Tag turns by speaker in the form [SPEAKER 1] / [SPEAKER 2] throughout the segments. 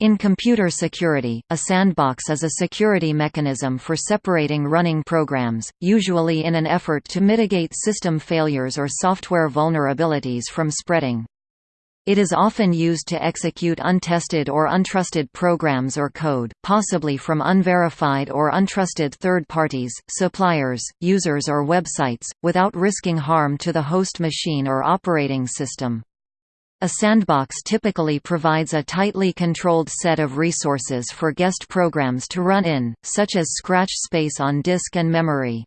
[SPEAKER 1] In computer security, a sandbox is a security mechanism for separating running programs, usually in an effort to mitigate system failures or software vulnerabilities from spreading. It is often used to execute untested or untrusted programs or code, possibly from unverified or untrusted third parties, suppliers, users or websites, without risking harm to the host machine or operating system. A sandbox typically provides a tightly controlled set of resources for guest programs to run in, such as scratch space on disk and memory.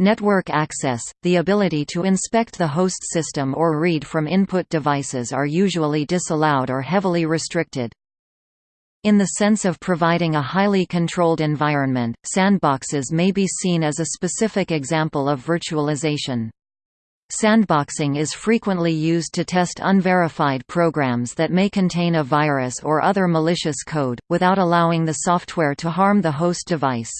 [SPEAKER 1] Network access, the ability to inspect the host system or read from input devices are usually disallowed or heavily restricted. In the sense of providing a highly controlled environment, sandboxes may be seen as a specific example of virtualization. Sandboxing is frequently used to test unverified programs that may contain a virus or other malicious code, without allowing the software to harm the host device.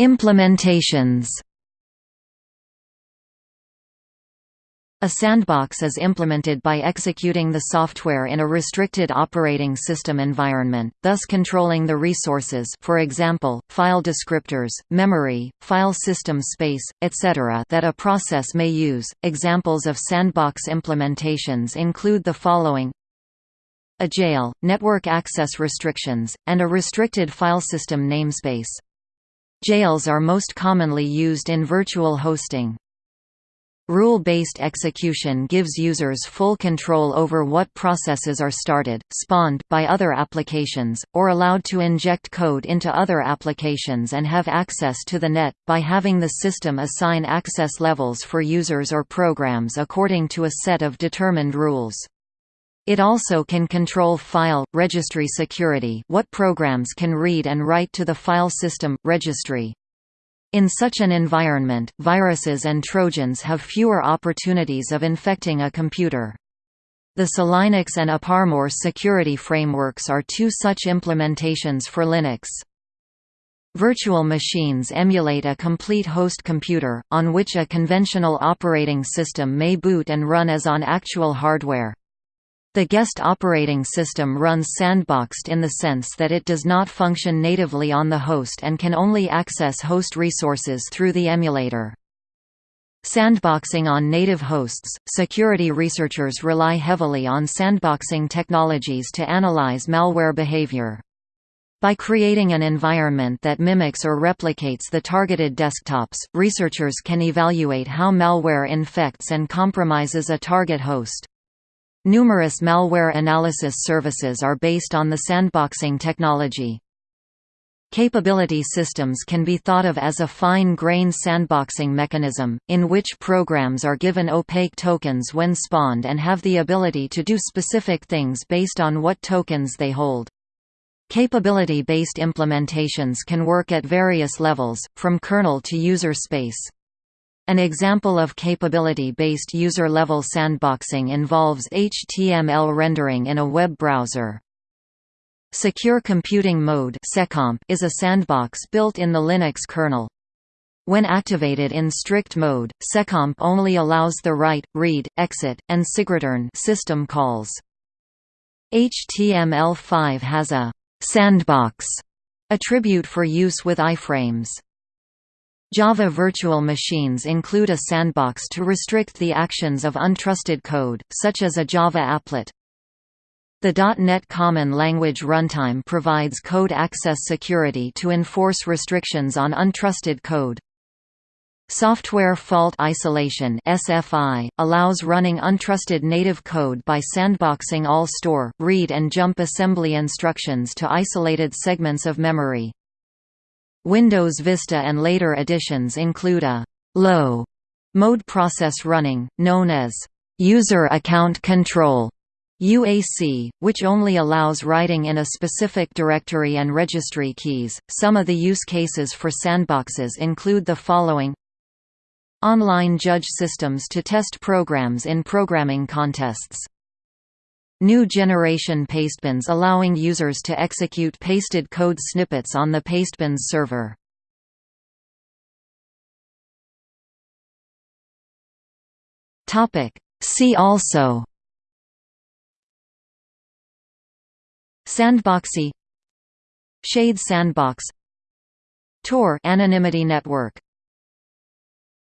[SPEAKER 1] Implementations A sandbox is implemented by executing the software in a restricted operating system environment, thus controlling the resources for example, file descriptors, memory, file system space, etc. that a process may use. Examples of sandbox implementations include the following a jail, network access restrictions, and a restricted file system namespace. Jails are most commonly used in virtual hosting. Rule-based execution gives users full control over what processes are started, spawned by other applications, or allowed to inject code into other applications and have access to the net, by having the system assign access levels for users or programs according to a set of determined rules. It also can control file, registry security what programs can read and write to the file system, registry. In such an environment, viruses and trojans have fewer opportunities of infecting a computer. The SELinux and AppArmor security frameworks are two such implementations for Linux. Virtual machines emulate a complete host computer, on which a conventional operating system may boot and run as on actual hardware. The guest operating system runs sandboxed in the sense that it does not function natively on the host and can only access host resources through the emulator. Sandboxing on native hosts – Security researchers rely heavily on sandboxing technologies to analyze malware behavior. By creating an environment that mimics or replicates the targeted desktops, researchers can evaluate how malware infects and compromises a target host. Numerous malware analysis services are based on the sandboxing technology. Capability systems can be thought of as a fine-grained sandboxing mechanism, in which programs are given opaque tokens when spawned and have the ability to do specific things based on what tokens they hold. Capability-based implementations can work at various levels, from kernel to user space. An example of capability-based user-level sandboxing involves HTML rendering in a web browser. Secure Computing Mode is a sandbox built in the Linux kernel. When activated in strict mode, seccomp only allows the write, read, exit, and sigreturn system calls. HTML5 has a «sandbox» attribute for use with iframes. Java virtual machines include a sandbox to restrict the actions of untrusted code, such as a Java applet. The .NET Common Language Runtime provides code access security to enforce restrictions on untrusted code. Software Fault Isolation (SFI) allows running untrusted native code by sandboxing all store, read and jump assembly instructions to isolated segments of memory. Windows Vista and later editions include a «low» mode process running, known as «user account control» UAC, which only allows writing in a specific directory and registry keys. Some of the use cases for sandboxes include the following Online judge systems to test programs in programming contests New generation pastebins allowing users to execute pasted code snippets on the pastebins server. See also Sandboxie Shade sandbox Tor anonymity network